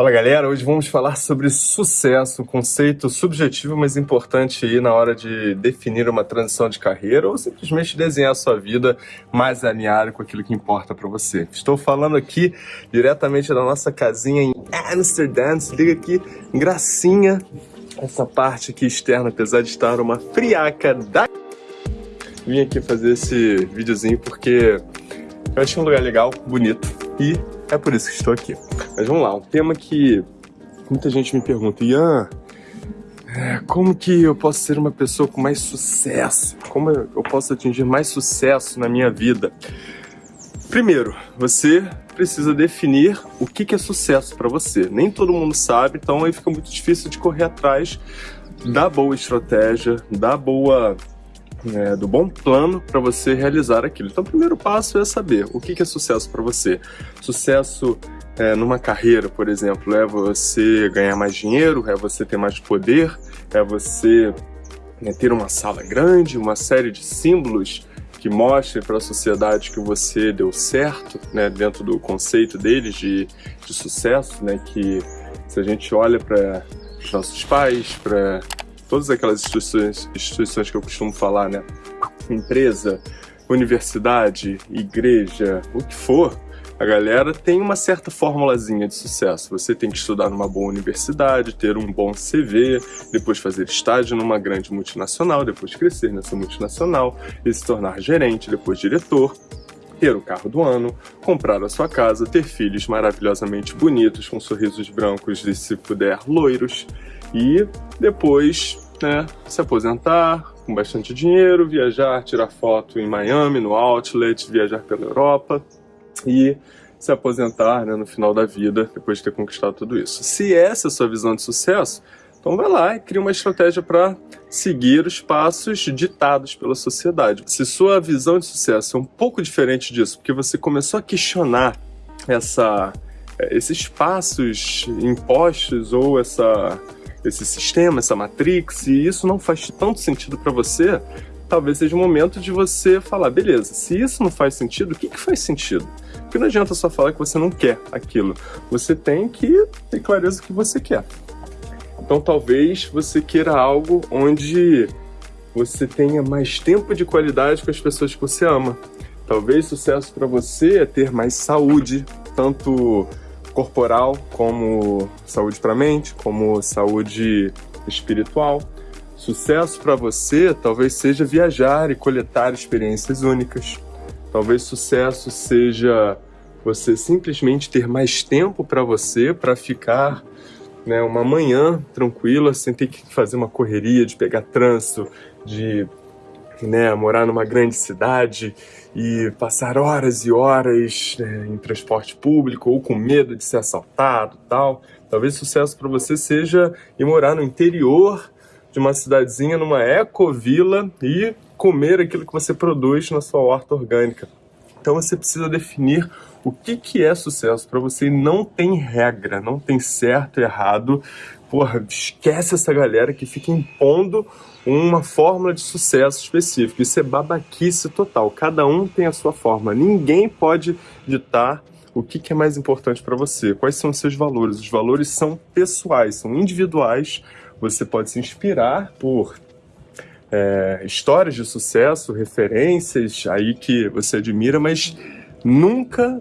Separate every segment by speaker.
Speaker 1: Fala galera, hoje vamos falar sobre sucesso, conceito subjetivo, mas importante aí na hora de definir uma transição de carreira ou simplesmente desenhar a sua vida mais alinhada com aquilo que importa para você. Estou falando aqui diretamente da nossa casinha em Amsterdã, se liga aqui, gracinha, essa parte aqui externa, apesar de estar uma friaca da... Vim aqui fazer esse videozinho porque eu achei um lugar legal, bonito e é por isso que estou aqui. Mas vamos lá, um tema que muita gente me pergunta, Ian, é, como que eu posso ser uma pessoa com mais sucesso? Como eu posso atingir mais sucesso na minha vida? Primeiro, você precisa definir o que, é sucesso para você. Nem todo mundo sabe, então aí fica muito difícil de correr atrás da boa estratégia, da boa é, do bom plano para você realizar aquilo. Então, o primeiro passo é saber o que, é sucesso para você. Sucesso é, numa carreira, por exemplo, é você ganhar mais dinheiro, é você ter mais poder, é você né, ter uma sala grande, uma série de símbolos que mostrem para a sociedade que você deu certo, né, dentro do conceito deles de, de sucesso, né, que se a gente olha para os nossos pais, para todas aquelas instituições, instituições que eu costumo falar, né? Empresa, universidade, igreja, o que for, a galera tem uma certa formulazinha de sucesso. Você tem que estudar numa boa universidade, ter um bom CV, depois fazer estágio numa grande multinacional, depois crescer nessa multinacional e se tornar gerente, depois diretor, ter o carro do ano, comprar a sua casa, ter filhos maravilhosamente bonitos, com sorrisos brancos e, se puder, loiros, e depois né, se aposentar com bastante dinheiro, viajar, tirar foto em Miami, no Outlet, viajar pela Europa e se aposentar né, no final da vida, depois de ter conquistado tudo isso. Se essa é a sua visão de sucesso, então vai lá e cria uma estratégia para seguir os passos ditados pela sociedade. Se sua visão de sucesso é um pouco diferente disso, porque você começou a questionar essa, esses passos impostos ou essa esse sistema, essa matrix, e isso não faz tanto sentido para você, talvez seja o momento de você falar, beleza, se isso não faz sentido, o que, que faz sentido? Porque não adianta só falar que você não quer aquilo, você tem que ter clareza do que você quer. Então talvez você queira algo onde você tenha mais tempo de qualidade com as pessoas que você ama. Talvez sucesso para você é ter mais saúde, tanto corporal, como saúde para mente, como saúde espiritual. Sucesso para você talvez seja viajar e coletar experiências únicas. Talvez sucesso seja você simplesmente ter mais tempo para você, para ficar né, uma manhã tranquila, sem ter que fazer uma correria de pegar trânsito, de né, morar numa grande cidade e passar horas e horas né, em transporte público ou com medo de ser assaltado tal. Talvez sucesso para você seja ir morar no interior de uma cidadezinha, numa ecovila e comer aquilo que você produz na sua horta orgânica. Então você precisa definir o que, que é sucesso para você não tem regra, não tem certo errado. Porra, esquece essa galera que fica impondo uma fórmula de sucesso específica. Isso é babaquice total. Cada um tem a sua forma. Ninguém pode ditar o que, que é mais importante para você, quais são os seus valores. Os valores são pessoais, são individuais. Você pode se inspirar por é, histórias de sucesso, referências aí que você admira, mas nunca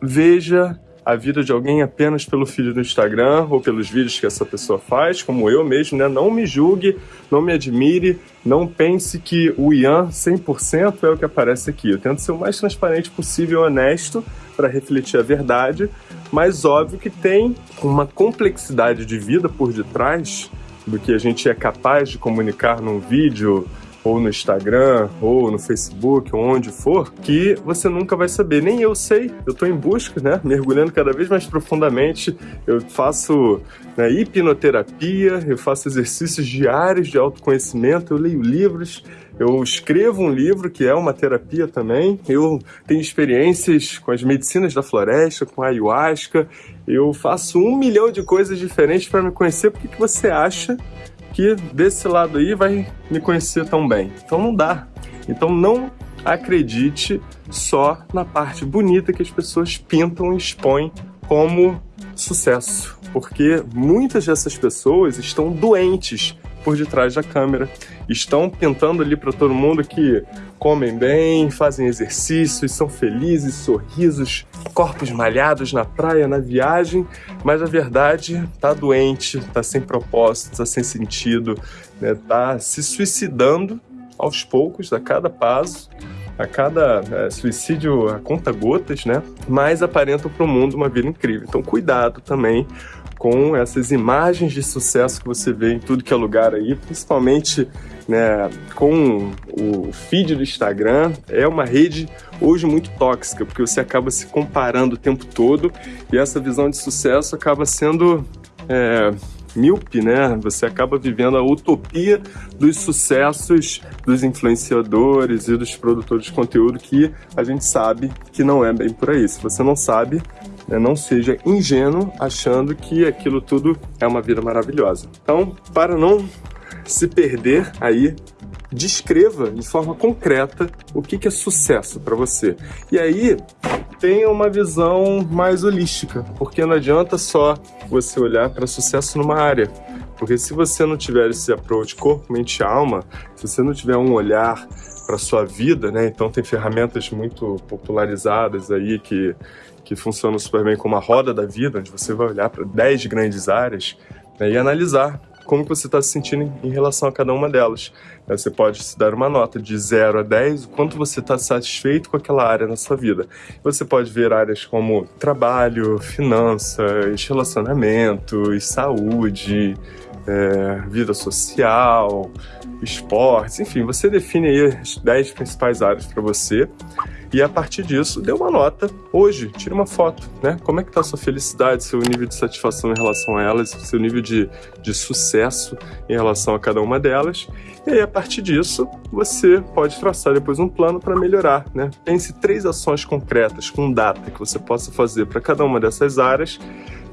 Speaker 1: veja a vida de alguém apenas pelo feed do Instagram ou pelos vídeos que essa pessoa faz, como eu mesmo, né? Não me julgue, não me admire, não pense que o Ian 100% é o que aparece aqui. Eu tento ser o mais transparente possível honesto para refletir a verdade, mas óbvio que tem uma complexidade de vida por detrás do que a gente é capaz de comunicar num vídeo, ou no Instagram, ou no Facebook, ou onde for, que você nunca vai saber. Nem eu sei, eu estou em busca, né? Mergulhando cada vez mais profundamente. Eu faço né, hipnoterapia, eu faço exercícios diários de autoconhecimento, eu leio livros, eu escrevo um livro que é uma terapia também. Eu tenho experiências com as medicinas da floresta, com a ayahuasca. Eu faço um milhão de coisas diferentes para me conhecer. Por que, que você acha que desse lado aí vai me conhecer tão bem. Então não dá. Então não acredite só na parte bonita que as pessoas pintam e expõem como sucesso, porque muitas dessas pessoas estão doentes por detrás da câmera, estão pintando ali para todo mundo que comem bem, fazem exercícios, são felizes, sorrisos, corpos malhados na praia, na viagem, mas a verdade tá doente, tá sem propósito, tá sem sentido, né? tá se suicidando aos poucos, a cada passo, a cada é, suicídio a conta gotas, né? Mas aparentam para o mundo uma vida incrível. Então, cuidado também com essas imagens de sucesso que você vê em tudo que é lugar aí, principalmente né, com o feed do Instagram. É uma rede hoje muito tóxica, porque você acaba se comparando o tempo todo e essa visão de sucesso acaba sendo é, míope, né? Você acaba vivendo a utopia dos sucessos dos influenciadores e dos produtores de conteúdo que a gente sabe que não é bem por aí. Se você não sabe, né, não seja ingênuo achando que aquilo tudo é uma vida maravilhosa. Então, para não se perder aí descreva de forma concreta o que é sucesso para você. E aí, tenha uma visão mais holística, porque não adianta só você olhar para sucesso numa área. Porque se você não tiver esse approach corpo, mente e alma, se você não tiver um olhar para sua vida, né? Então tem ferramentas muito popularizadas aí que, que funcionam super bem como a roda da vida, onde você vai olhar para 10 grandes áreas né, e analisar como você está se sentindo em relação a cada uma delas. Você pode se dar uma nota de 0 a 10, o quanto você está satisfeito com aquela área na sua vida. Você pode ver áreas como trabalho, finanças, relacionamentos, saúde, é, vida social, esportes, enfim, você define aí as 10 principais áreas para você e a partir disso, dê uma nota hoje, tire uma foto, né? Como é que tá a sua felicidade, seu nível de satisfação em relação a elas, seu nível de, de sucesso em relação a cada uma delas. E aí, a partir disso, você pode traçar depois um plano para melhorar, né? Pense três ações concretas, com data, que você possa fazer para cada uma dessas áreas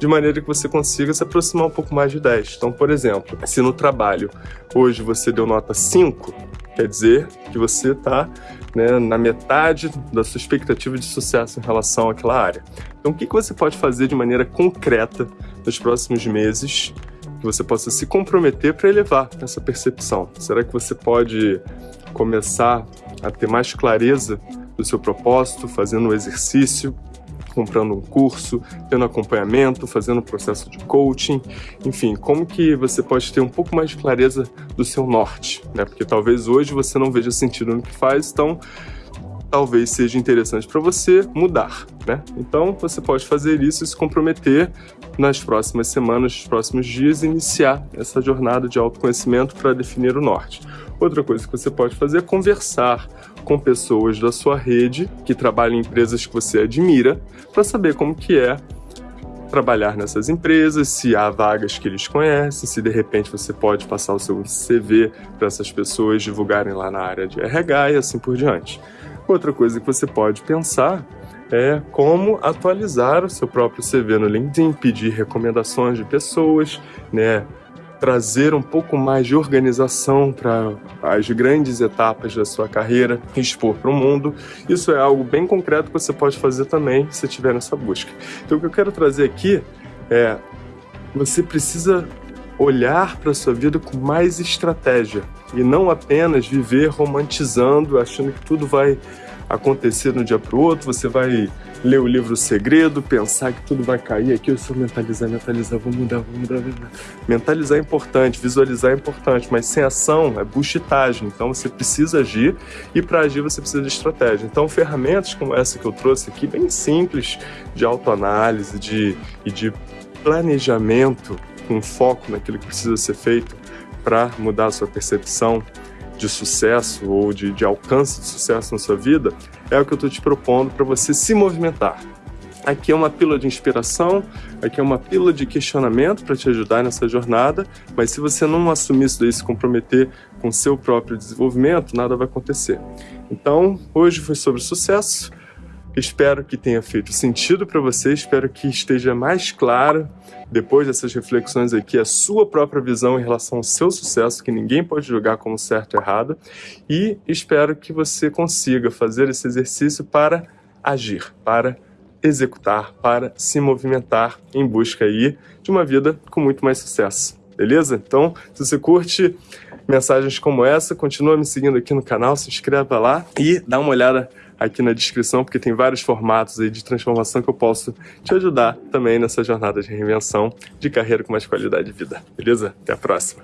Speaker 1: de maneira que você consiga se aproximar um pouco mais de 10. Então, por exemplo, se no trabalho hoje você deu nota 5, quer dizer que você está né, na metade da sua expectativa de sucesso em relação àquela área. Então, o que, que você pode fazer de maneira concreta nos próximos meses que você possa se comprometer para elevar essa percepção? Será que você pode começar a ter mais clareza do seu propósito, fazendo um exercício comprando um curso, tendo acompanhamento, fazendo um processo de coaching, enfim, como que você pode ter um pouco mais de clareza do seu norte, né? Porque talvez hoje você não veja sentido no que faz, então talvez seja interessante para você mudar, né? Então você pode fazer isso e se comprometer nas próximas semanas, nos próximos dias, iniciar essa jornada de autoconhecimento para definir o norte. Outra coisa que você pode fazer é conversar com pessoas da sua rede que trabalham em empresas que você admira para saber como que é trabalhar nessas empresas, se há vagas que eles conhecem, se de repente você pode passar o seu CV para essas pessoas divulgarem lá na área de RH e assim por diante. Outra coisa que você pode pensar é como atualizar o seu próprio CV no LinkedIn, pedir recomendações de pessoas, né, trazer um pouco mais de organização para as grandes etapas da sua carreira, expor para o mundo. Isso é algo bem concreto que você pode fazer também se estiver nessa busca. Então, o que eu quero trazer aqui é você precisa olhar para a sua vida com mais estratégia e não apenas viver romantizando, achando que tudo vai acontecer de um dia para o outro, você vai ler o livro Segredo, pensar que tudo vai cair aqui, eu só mentalizar, mentalizar, vou mudar, vou mudar, vou mudar. Mentalizar é importante, visualizar é importante, mas sem ação é buchitagem, então você precisa agir e para agir você precisa de estratégia. Então ferramentas como essa que eu trouxe aqui, bem simples, de autoanálise de, e de planejamento com foco naquilo que precisa ser feito para mudar a sua percepção, de sucesso ou de, de alcance de sucesso na sua vida, é o que eu estou te propondo para você se movimentar. Aqui é uma pílula de inspiração, aqui é uma pílula de questionamento para te ajudar nessa jornada, mas se você não assumir isso daí, se comprometer com seu próprio desenvolvimento, nada vai acontecer. Então, hoje foi sobre sucesso. Espero que tenha feito sentido para você, espero que esteja mais claro depois dessas reflexões aqui a sua própria visão em relação ao seu sucesso, que ninguém pode julgar como certo ou errado, e espero que você consiga fazer esse exercício para agir, para executar, para se movimentar em busca aí de uma vida com muito mais sucesso. Beleza? Então, se você curte mensagens como essa, continua me seguindo aqui no canal, se inscreva lá e dá uma olhada aqui na descrição, porque tem vários formatos aí de transformação que eu posso te ajudar também nessa jornada de reinvenção de carreira com mais qualidade de vida. Beleza? Até a próxima!